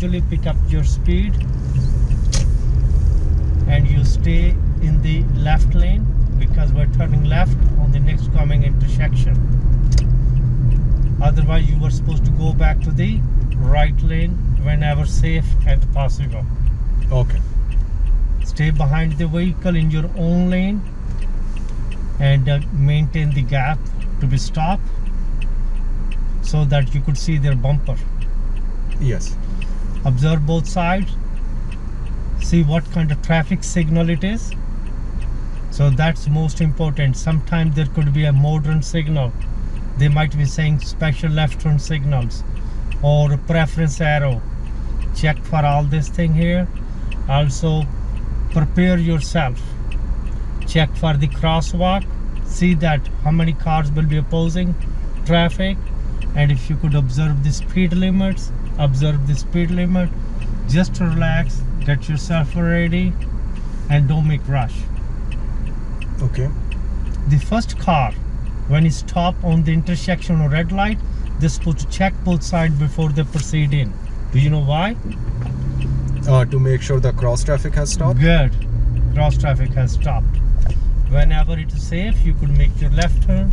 gradually pick up your speed and you stay in the left lane because we're turning left on the next coming intersection otherwise you were supposed to go back to the right lane whenever safe and possible Okay. stay behind the vehicle in your own lane and uh, maintain the gap to be stopped so that you could see their bumper Yes. Observe both sides see what kind of traffic signal it is. So that's most important. Sometimes there could be a modern signal. They might be saying special left turn signals or preference arrow. Check for all this thing here. Also prepare yourself. Check for the crosswalk. See that how many cars will be opposing traffic. And if you could observe the speed limits observe the speed limit. Just relax get yourself ready and don't make rush. Okay. the first car when it stop on the intersection or red light they're supposed to check both sides before they proceed in. Do you know why? Uh, to make sure the cross traffic has stopped. good. Cross traffic has stopped. Whenever it is safe you could make your left turn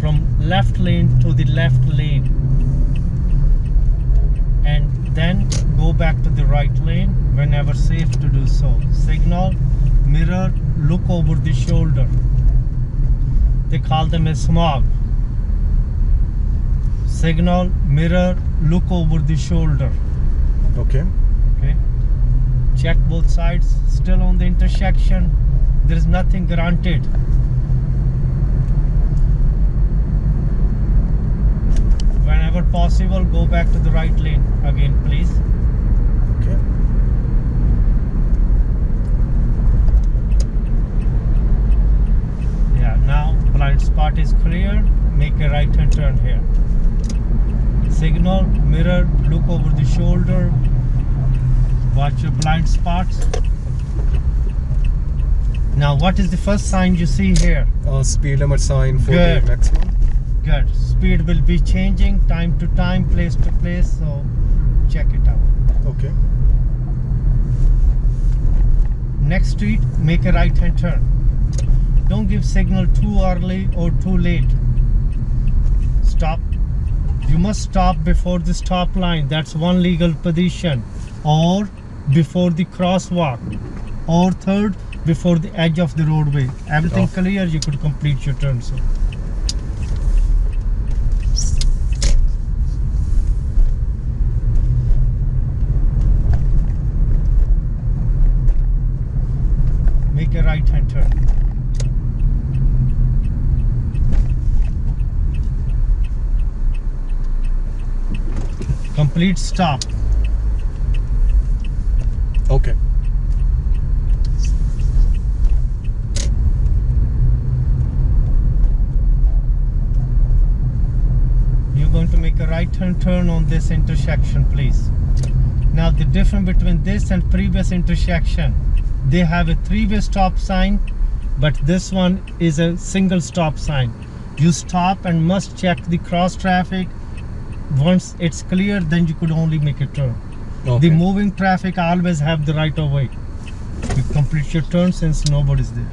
from left lane to the left lane and then go back to the right lane whenever safe to do so. Signal mirror look over the shoulder. They call them a smog. Signal mirror look over the shoulder. Okay. okay. Check both sides still on the intersection. There is nothing granted whenever possible go back to the right lane again please Okay. yeah now blind spot is clear make a right hand turn here signal mirror look over the shoulder watch your blind spots now what is the first sign you see here Uh, speed limit sign 40 Good. maximum. Good. Speed will be changing time to time place to place so check it out. Okay. next street make a right hand turn. Don't give signal too early or too late. Stop. You must stop before the stop line. That's one legal position. Or before the crosswalk. Or third before the edge of the roadway. Everything Oh. clear? You could complete your turn sir make a right hand turn complete stop. Okay. you're going to make a right hand turn on this intersection please. Now the difference between this and previous intersection they have a three-way stop sign but this one is a single stop sign. You stop and must check the cross traffic once it's clear then you could only make a turn. Okay. the moving traffic always have the right of way. You complete your turn since nobody's there.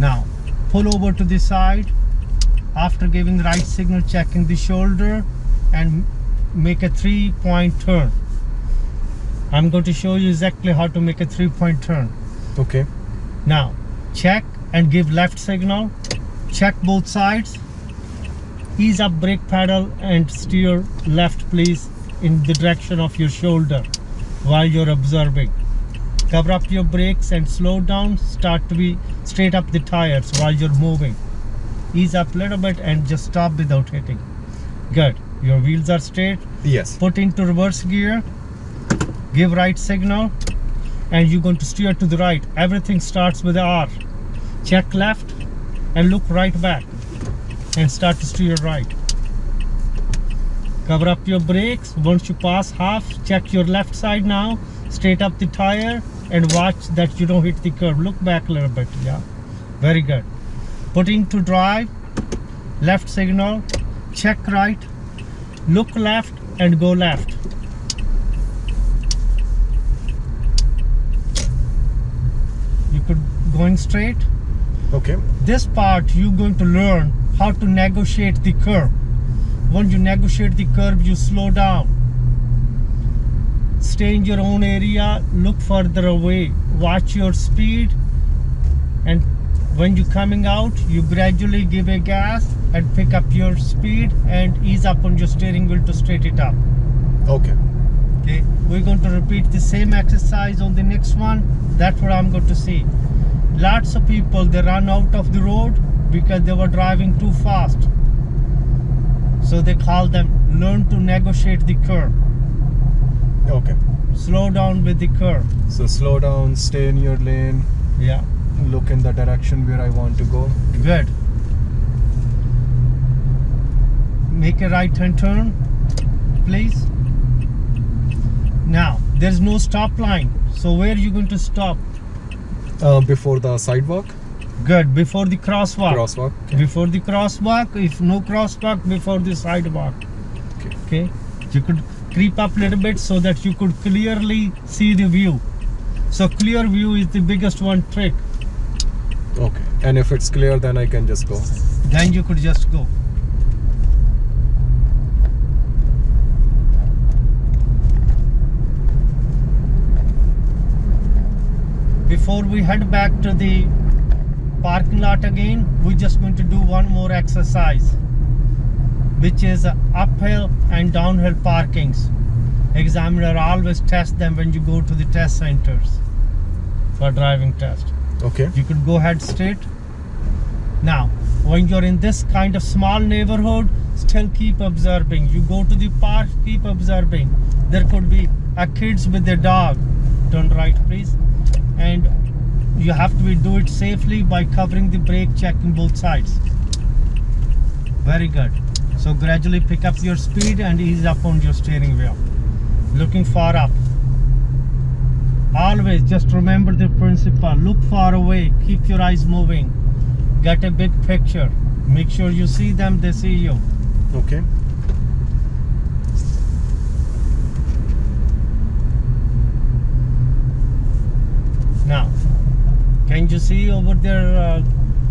Now pull over to the side. After giving the right signal checking the shoulder and make a three point turn. I'm going to show you exactly how to make a three point turn. Okay. now check and give left signal. Check both sides ease up brake pedal and steer left please in the direction of your shoulder while you're observing. Cover up your brakes and slow down. Start to be straight up the tires while you're moving. Ease up a little bit and just stop without hitting. Good. Your wheels are straight. Yes. put into reverse gear. Give right signal. And you're going to steer to the right. Everything starts with R. Check left and look right back and start to steer right. Cover up your brakes. Once you pass half check your left side now. Straight up the tire and watch that you don't hit the curb. Look back a little bit yeah. Very good. Putting to drive. Left signal. Check right. Look left and go left. You could going straight. Okay. This part you're going to learn how to negotiate the curve. When you negotiate the curve you slow down. Stay in your own area look further away watch your speed and when you're coming out you gradually give a gas and pick up your speed and ease up on your steering wheel to straight it up. Okay. okay? We're going to repeat the same exercise on the next one. That's what i'm going to see. Lots of people they run out of the road because they were driving too fast. So they called them learn to negotiate the curve. Okay. slow down with the curve. So slow down, stay in your lane, yeah. Look in the direction where I want to go. good. Make a right hand turn please. Now there's no stop line. So where are you going to stop? Uh, before the sidewalk, good before the crosswalk crosswalk. before the crosswalk if no crosswalk before the sidewalk Okay. okay you could creep up a little bit so that you could clearly see the view so clear view is the biggest one trick Okay. And if it's clear, then I can just go. then you could just go before we head back to the parking lot again we're just going to do one more exercise which is uphill and downhill parkings. Examiner always test them when you go to the test centers for driving test. Okay. you could go ahead straight. Now when you're in this kind of small neighborhood still keep observing. You go to the park keep observing. There could be a kids with their dog. Turn right please. And you have to do it safely by covering the brake checking both sides. Very good. So gradually pick up your speed and ease up on your steering wheel. Looking far up. Always just remember the principle. Look far away. Keep your eyes moving. Get a big picture. Make sure you see them they see you. Okay. now can you see over there uh,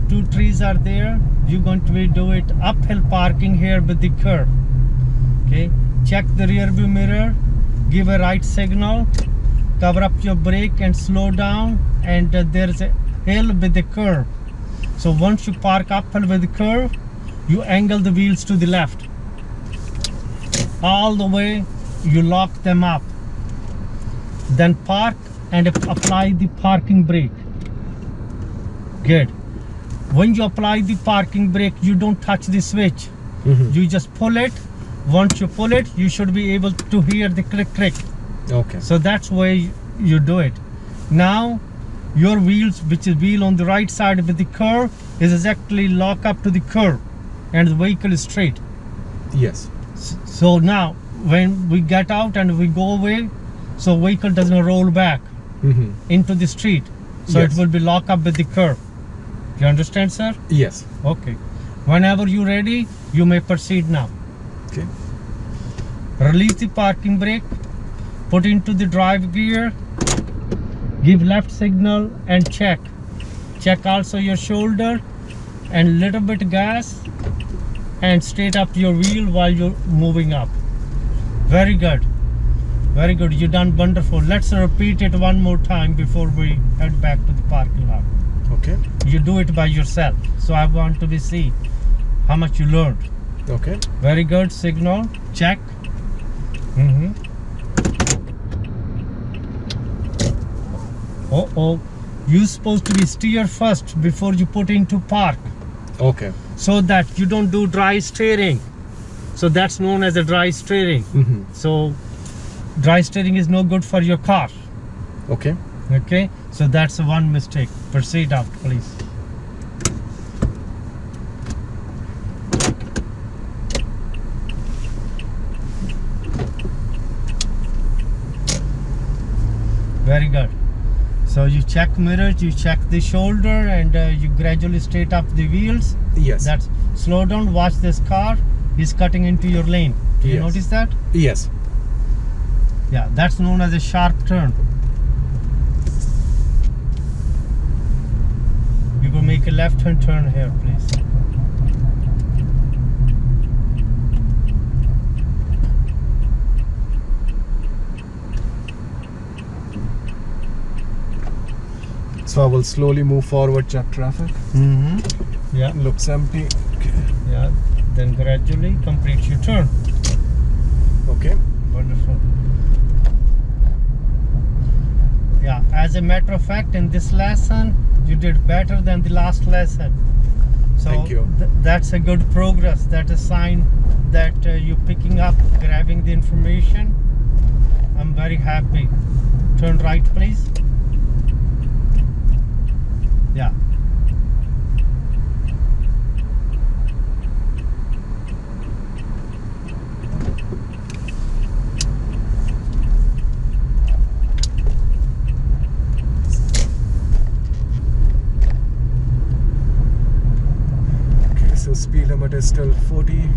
two trees are there? You're going to be do it uphill parking here with the curve okay? Check the rear view mirror. Give a right signal. Cover up your brake and slow down. And uh, there's a hill with the curve so once you park uphill with the curve you angle the wheels to the left. All the way you lock them up. Then park and apply the parking brake good. When you apply the parking brake you don't touch the switch. Mhm. you just pull it. Once you pull it you should be able to hear the click click. Okay. so that's why you do it. Now your wheels which is wheel on the right side with the curve is exactly lock up to the curve and the vehicle is straight. Yes. So now when we get out and we go away so vehicle doesn't roll back hmm into the street. So Yes. it will be locked up with the curve you understand sir? Yes. okay. Whenever you're ready you may proceed now. Okay. release the parking brake put into the drive gear give left signal and check. Check also your shoulder and little bit gas and straight up your wheel while you're moving up. Very good. Very good. You done wonderful. Let's repeat it one more time before we head back to the parking lot Okay. you do it by yourself so i want to be see how much you learned Okay. very good signal check mm-hmm. oh oh you supposed to be steer first before you put into park Okay. so that you don't do dry steering so that's known as a dry steering hmm so dry steering is no good for your car Okay. okay so that's one mistake. Proceed out please. Very good. So you check mirrors you check the shoulder and uh, you gradually straight up the wheels. Yes. that's slow down watch this car. He's cutting into your lane. Do you Yes. notice that? Yes. yeah that's known as a sharp turn Make a left hand turn here, please. So I will slowly move forward, check traffic. Mm-hmm. Yeah, Looks empty. Okay. yeah. Then gradually complete your turn. Okay. Wonderful. Yeah, as a matter of fact, in this lesson, you did better than the last lesson. So Thank you. th- that's a good progress. That's a sign that uh, you're picking up, grabbing the information. I'm very happy. Turn right, please. Yeah. Okay, so speed limit is still 40.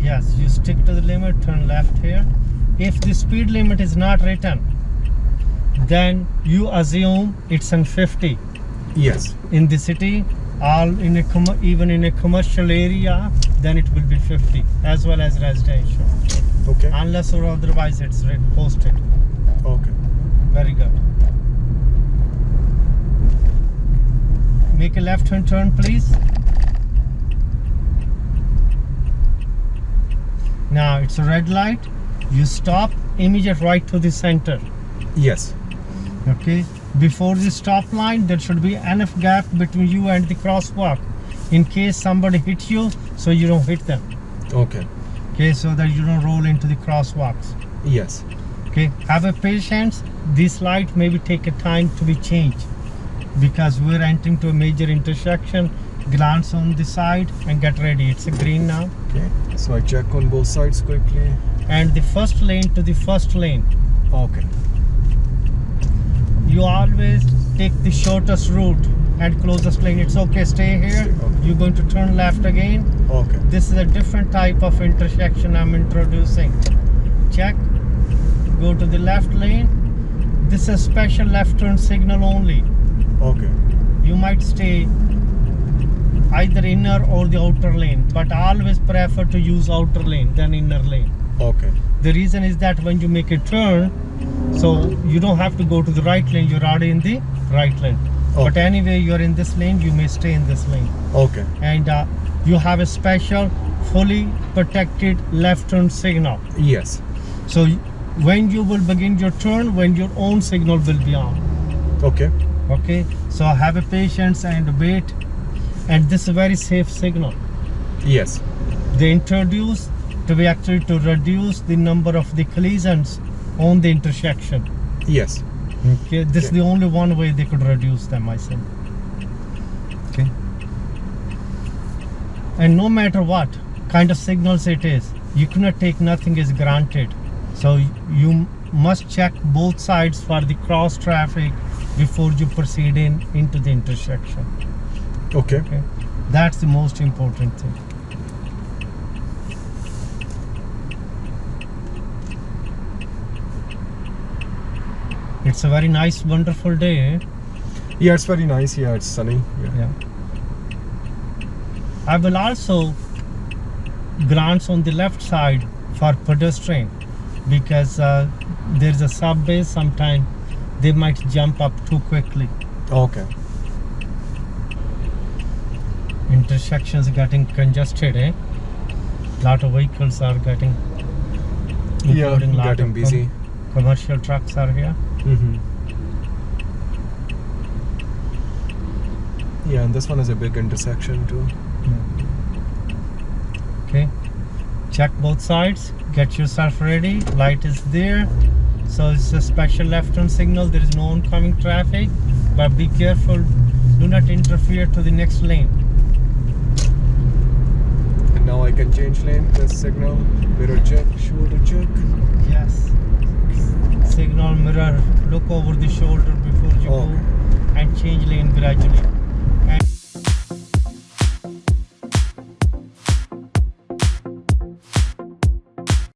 Yes, you stick to the limit, turn left here. If the speed limit is not written, then you assume it's on 50 Yes. in the city, all in a com- even in a commercial area, then it will be 50 as well as residential, Okay. unless or otherwise it's posted. Okay. Very good. Make a left hand turn, please. Now it's a red light. You stop, immediate right to the center. Yes. Okay. Before the stop line, there should be enough gap between you and the crosswalk, in case somebody hit you, so you don't hit them. Okay. Okay, so that you don't roll into the crosswalks. Yes. okay have a patience this light maybe take a time to be changed because we're entering to a major intersection glance on the side and get ready it's a green now Okay. So I check on both sides quickly. and the first lane to the first lane Okay. you always take the shortest route and closest lane it's okay stay here Okay. you're going to turn left again Okay. this is a different type of intersection i'm introducing check go to the left lane this is a special left turn signal only Okay. you might stay either inner or the outer lane but always prefer to use outer lane than inner lane Okay. the reason is that when you make a turn so you don't have to go to the right lane you're already in the right lane but anyway you're in this lane you may stay in this lane Okay. and uh, you have a special fully protected left turn signal Yes. so when you will begin your turn when your own signal will be on Okay. okay so have a patience and wait and this is a very safe signal. Yes. they introduce to be actually to reduce the number of the collisions on the intersection. Yes. okay this is the only one way they could reduce them i think okay. And no matter what kind of signals it is you cannot take nothing as granted. So you must check both sides for the cross traffic before you proceed in into the intersection Okay. okay that's the most important thing it's a very nice wonderful day eh? Yeah, it's very nice. Yeah, it's sunny. Yeah. yeah i will also glance on the left side for pedestrian because uh, there's a subway sometime they might jump up too quickly Okay. Intersections getting congested eh? Lot of vehicles are getting Yeah, getting busy. commercial trucks are here. Mm-hmm. Yeah, and this one is a big intersection too. okay. Check both sides. Get yourself ready. Light is there. So it's a special left turn signal. There is no oncoming traffic. But be careful. Do not interfere to the next lane now I can change lane. This signal, mirror check, shoulder check. yes signal mirror look over the shoulder before you Okay. go and change lane gradually